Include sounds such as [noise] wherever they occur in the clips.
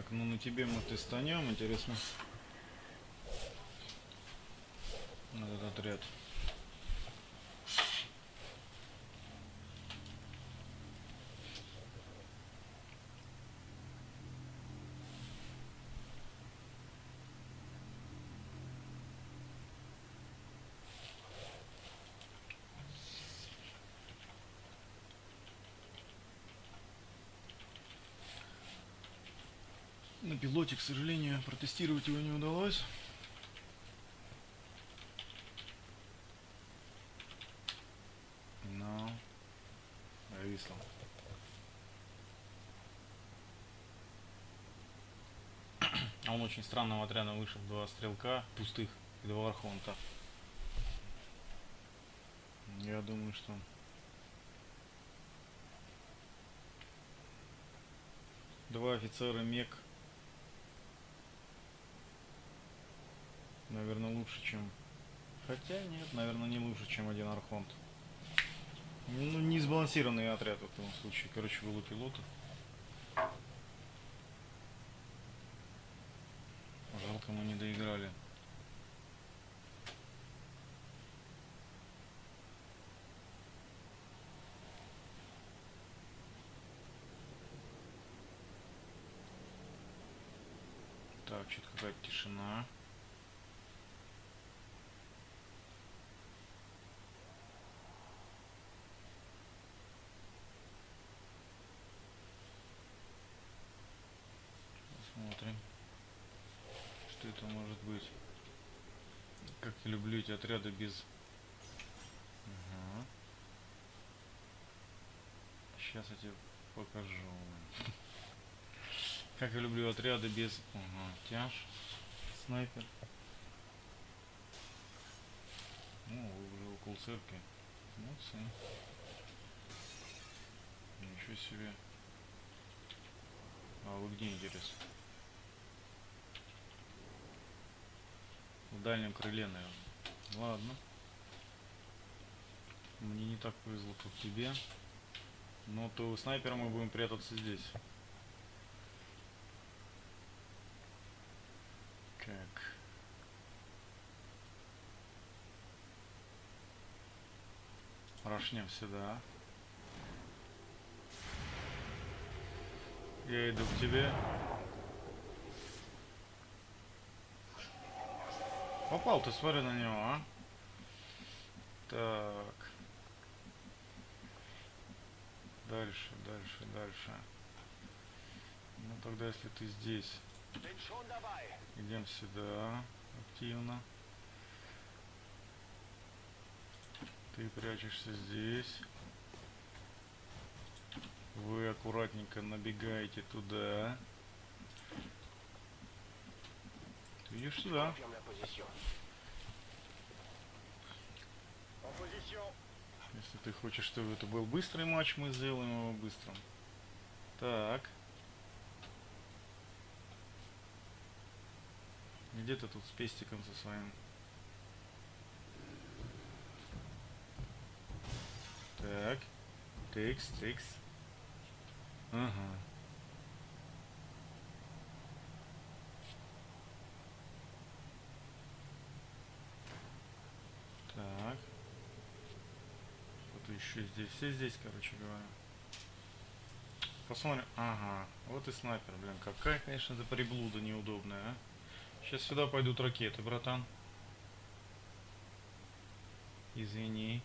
Так, ну на тебе мы тестанем, интересно. Этот отряд. На пилоте, к сожалению, протестировать его не удалось. Но зависло. [coughs] А он очень странного отряда вышел два стрелка пустых и два архонта. Я думаю, что два офицера мек наверное лучше чем хотя нет наверное не лучше чем один архонт ну не сбалансированный отряд в этом случае. Короче было пилота. Жалко мы не доиграли. Так, что-то какая-то тишина. Посмотрим, что это может быть. Как я люблю эти отряды без... Ага. Сейчас я тебе покажу. [laughs] Как я люблю отряды без... Ага, тяж, снайпер. Ну, вы уже около церкви. Молодцы. Ничего себе. А вы где, интересно? В дальнем крыле, наверное. Ладно. Мне не так повезло, как тебе. Но то снайпером мы будем прятаться здесь. Так. Рашнем сюда. Я иду к тебе. Попал ты, смотри на него, а. Так. Дальше, дальше, дальше. Ну тогда если ты здесь. Идем сюда активно. Ты прячешься здесь. Вы аккуратненько набегаете туда. Ты идешь сюда. Если ты хочешь, чтобы это был быстрый матч, мы сделаем его быстрым. Так. Где ты тут с пестиком со своим? Так. Тикс, тикс. Ага. Так. Кто-то еще здесь. Все здесь, короче говоря. Посмотрим. Ага. Вот и снайпер, блин. Какая, конечно, это приблуда неудобная, а. Сейчас сюда пойдут ракеты, братан. Извини.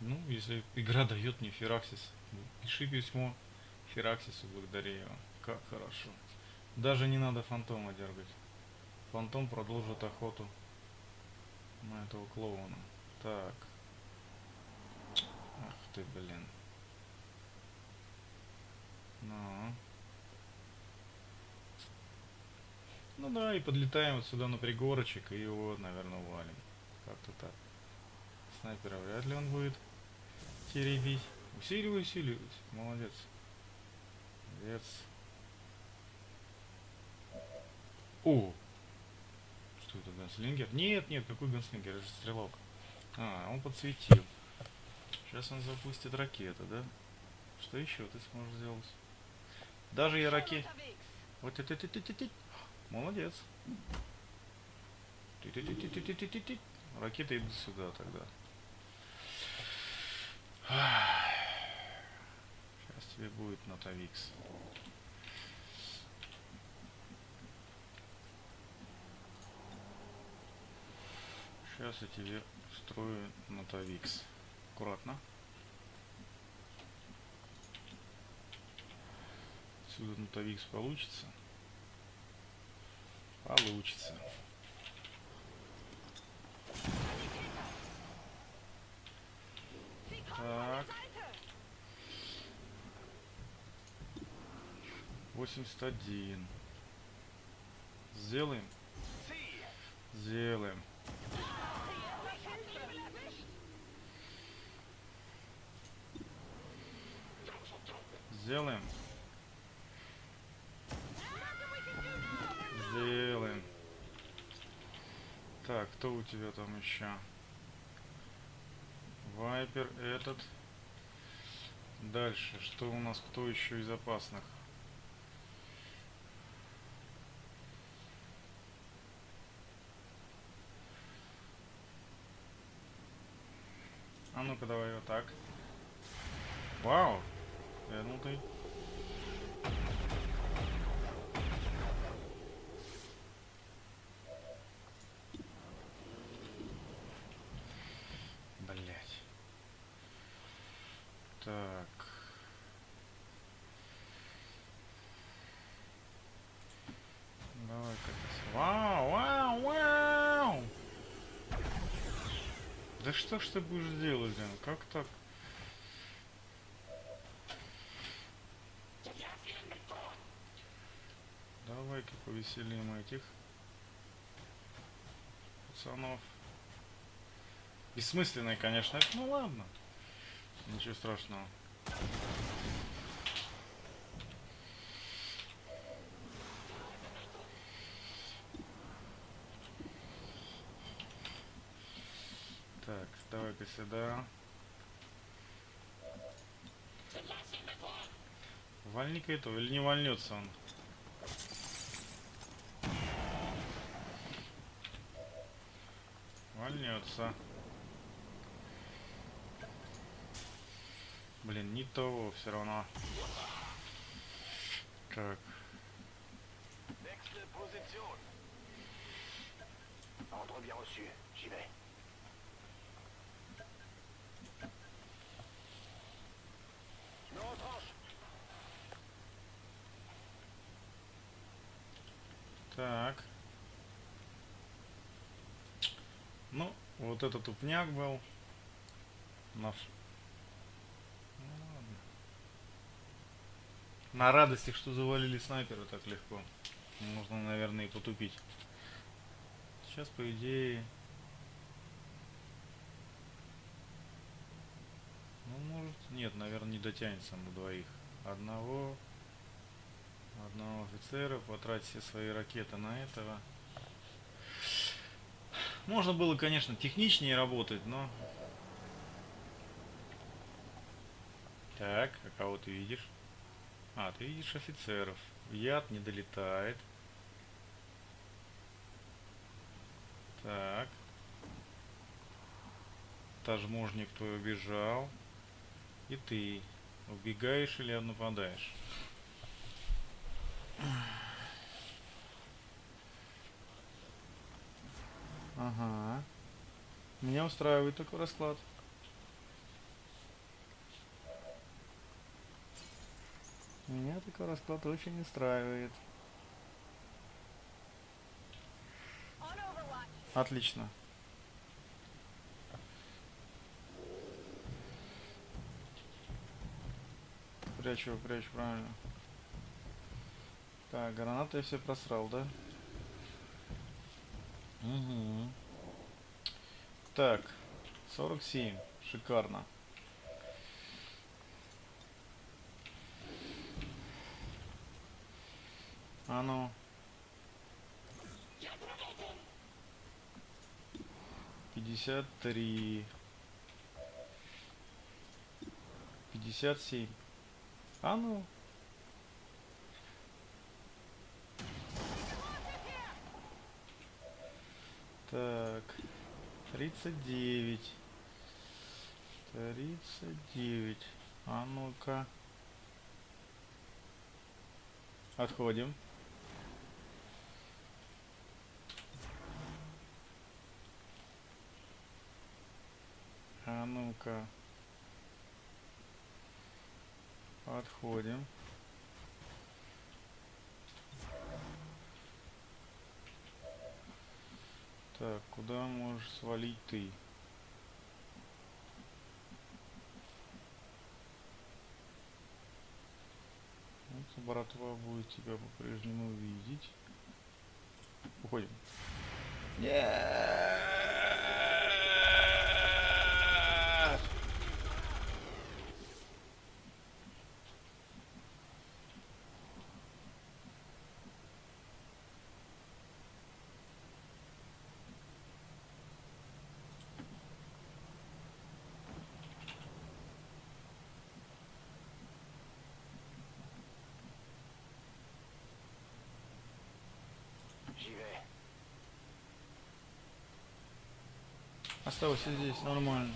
Ну, если игра дает мне Фераксис, пиши письмо Фераксису, благодари его. Как хорошо. Даже не надо фантома дергать. Фантом продолжит охоту на этого клоуна. Так. Ах ты, блин. Ну. Ну да, и подлетаем вот сюда на пригорочек и его, наверное, валим. Как-то так. Снайпера вряд ли он будет теребить. Усиливай, усиливай. Молодец. Молодец. О! Что это, ганслингер? Нет, нет, какой ганслингер? Это же стрелок. А, он подсветил. Сейчас он запустит ракету, да? Что еще ты сможешь сделать? Даже я ракет... Вот это ты ты ты ты Молодец. Ты ты ты ты ты ты ты ты Ракета иди сюда тогда. Сейчас тебе будет Нотавикс. Сейчас я тебе строю Нотавикс. Аккуратно. Отсюда Нотавикс получится. Получится. Так. 81. Сделаем? Сделаем. Сделаем. Сделаем. Так, кто у тебя там еще? Вайпер этот. Дальше, что у нас, кто еще из опасных? А ну-ка давай вот так. Вау! Ну ты. Блять. Так. Давай-ка. Вау, вау, вау! Да что ж ты будешь делать, блин? Как так? Давай-ка повеселим этих пацанов. Бессмысленный, конечно, это, ну ладно. Ничего страшного. Так, давай-ка сюда. Вальника этого или не вольнется он? Вольнется. Блин, не того все равно. Так. Так. Ну, вот этот тупняк был. На, ф- ну, ладно. На радостях, что завалили снайпера так легко. Можно, наверное, и потупить. Сейчас, по идее... Ну, может... Нет, наверное, не дотянется на двоих. Одного... Одного офицера, потратить все свои ракеты на этого. Можно было, конечно, техничнее работать, но... Так, а кого ты видишь? А, ты видишь офицеров. Яд не долетает. Так. Тажможник твой убежал. И ты убегаешь или нападаешь? Ага. Меня устраивает такой расклад. Меня такой расклад очень устраивает. Отлично. Прячу, прячу, правильно. Так, гранаты я все просрал, да? Угу. Так, 47. Шикарно. А ну. Пятьдесят три. Пятьдесят семь. А ну. Так. 39. 39. А ну-ка. Отходим. А ну-ка. Отходим. Так, куда можешь свалить ты? Вот братва будет тебя по-прежнему видеть. Уходим. Нет! J'y vais. Оставайся здесь, нормально.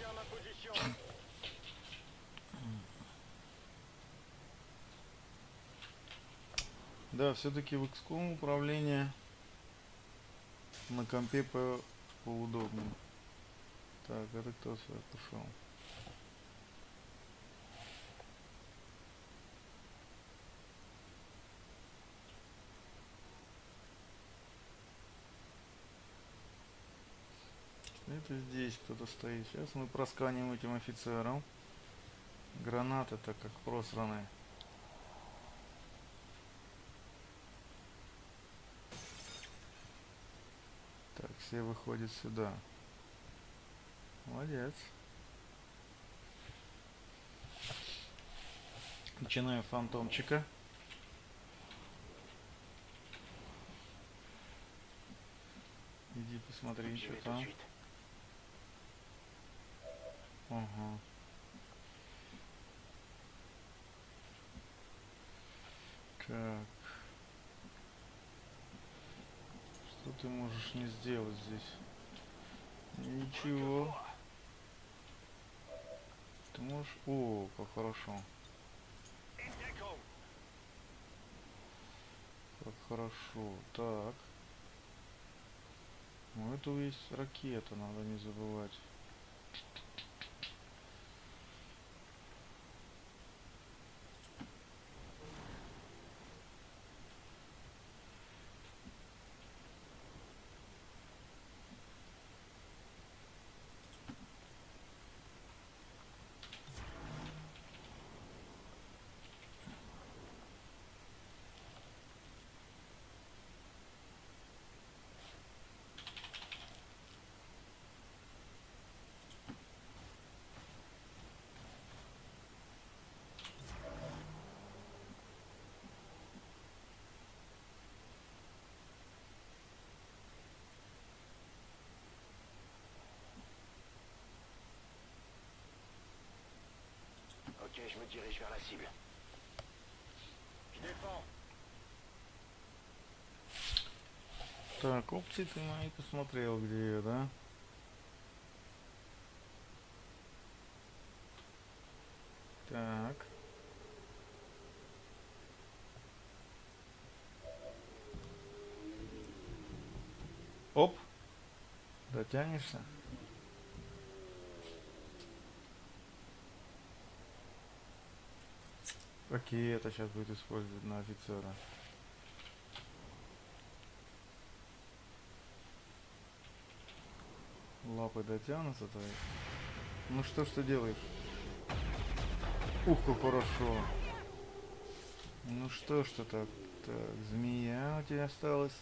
Да, все-таки в XCOM управление на компе по поудобнее. Так, это кто сюда пошел? Это здесь кто-то стоит. Сейчас мы просканим этим офицером. Гранаты-то как просранные. Так, все выходят сюда. Молодец. Начинаем фантомчика. Иди посмотри, что там. Ага. Так. Что ты можешь не сделать здесь? Ничего. Ты можешь... О, как хорошо. Как хорошо. Так. Ну, это есть ракета, надо не забывать. Ok, je me dirige vers la cible. Je défends. Так, опции ты мои посмотрел, где я, да? Так. Оп. Дотянешься? Какие это сейчас будет использовать на офицера? Лапы дотянутся твои. Ну что ж ты делаешь? Ух, как хорошо. Ну что ж ты так? Так, змея у тебя осталась.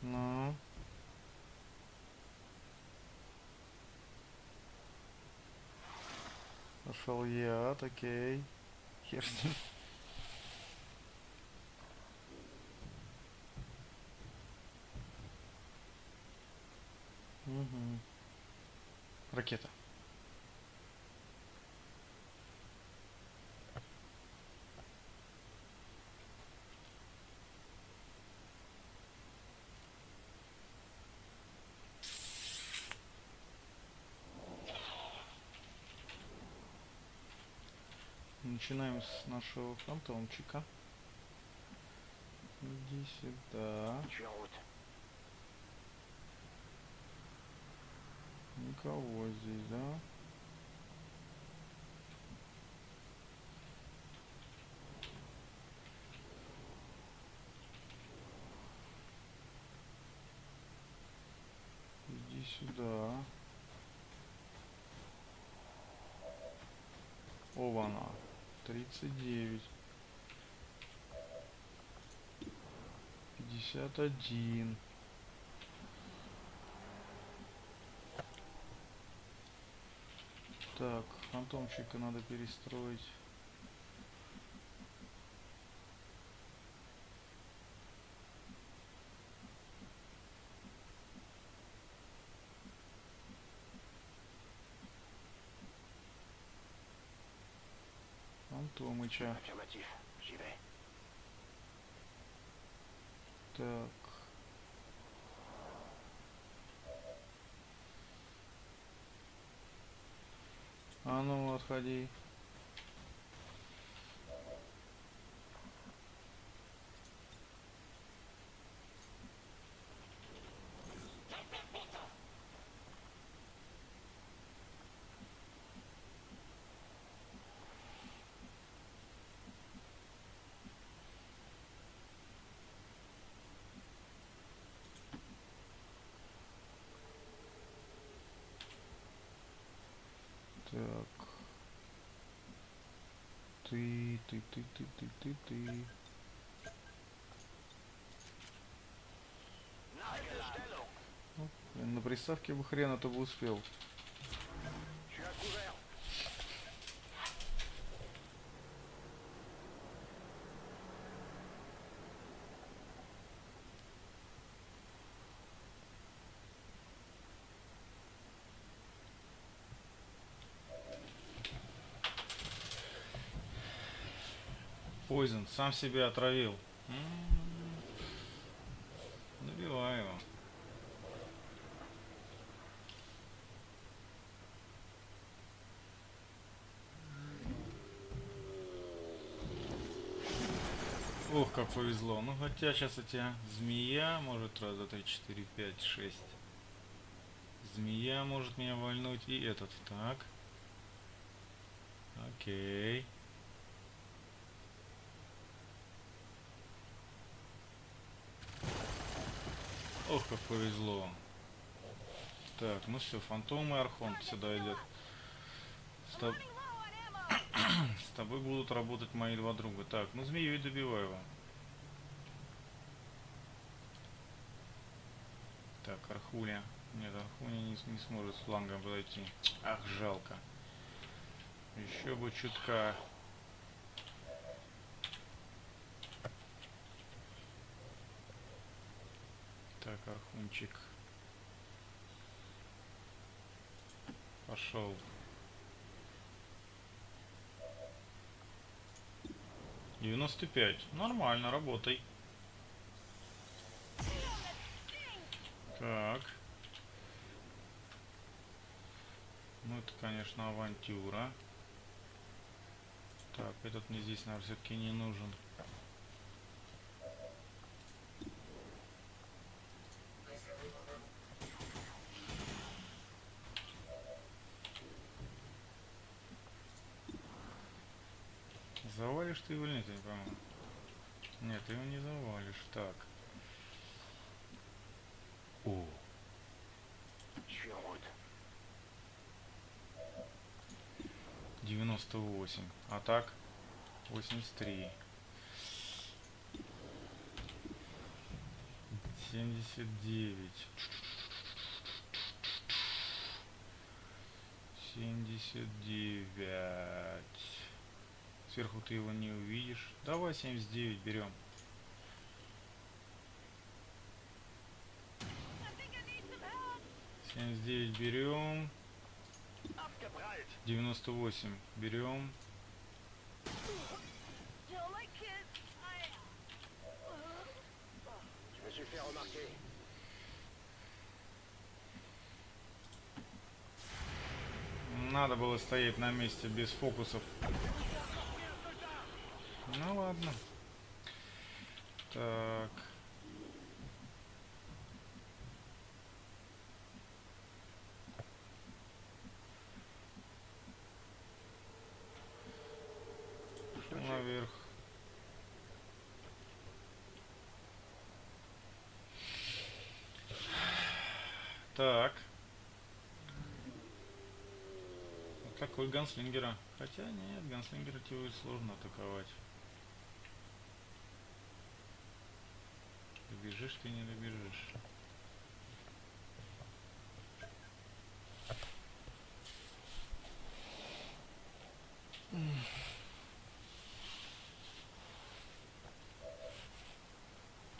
Ну. Пошел яд, окей. Хер с ним. Мгм. Ракета. Начинаем с нашего фантомчика. Иди сюда. Никого здесь, да? Иди сюда. 39. 51. Так, фантомчика надо перестроить. J'y vais. Так. А ну, отходи. Так. Ты, ты, ты, ты, ты, ты, ты. Блин, на приставке бы хрен это бы успел. Пойзен, сам себя отравил. М, Набивай его. Ох, как повезло. Ну, хотя сейчас у тебя змея может раз, два, три, четыре, пять, шесть. Змея может меня вальнуть и этот. Так. Окей. Ох, как повезло. Так, ну все, фантом и архонт сюда идет. С, тоб- [clears throat] С тобой будут работать мои два друга. Так, ну змею и добиваю его. Так, Архуля. Нет, Архуля не, не сможет с флангом подойти. Ах, жалко. Еще бы чутка. Так, Архунчик. Пошел. Девяносто пять. Нормально, работай. Так. Ну это, конечно, авантюра. Так, этот мне здесь, наверное, все-таки не нужен. Завалишь ты его или нет, я не пойму. Нет, ты его не завалишь. Так. О, route. 98. А так? 83. 79. 79. Сверху ты его не увидишь. Давай 79 берем. Семьдесят девять берем. Abgeprallt. 98 берем. Надо было стоять на месте без фокусов. Ну ладно. Так. Наверх. Так. Такой ганслингера. Хотя нет, ганслингера тебе сложно атаковать. Добежишь ты не добежишь.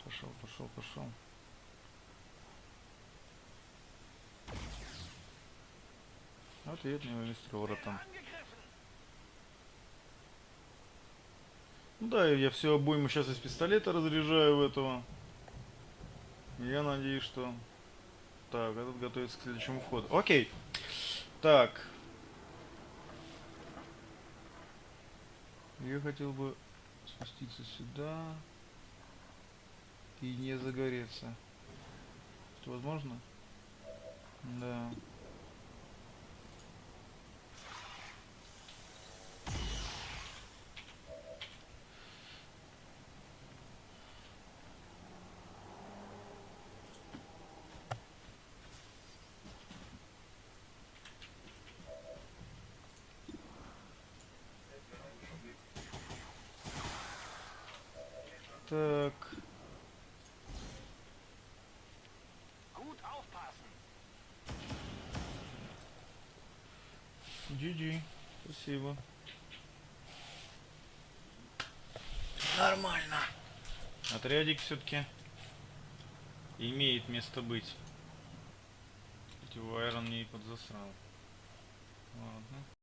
Пошел, пошел, пошел. Ответный мистер воротом. Ну да, я все обойму сейчас из пистолета разряжаю в этого. Я надеюсь, что... Так, этот готовится к следующему входу. Окей. Так. Я хотел бы спуститься сюда и не загореться. Это возможно? Да. Так. GG. Спасибо. Нормально. Отрядик все-таки имеет место быть. Хоть его Айрон не подзасрал. Ладно.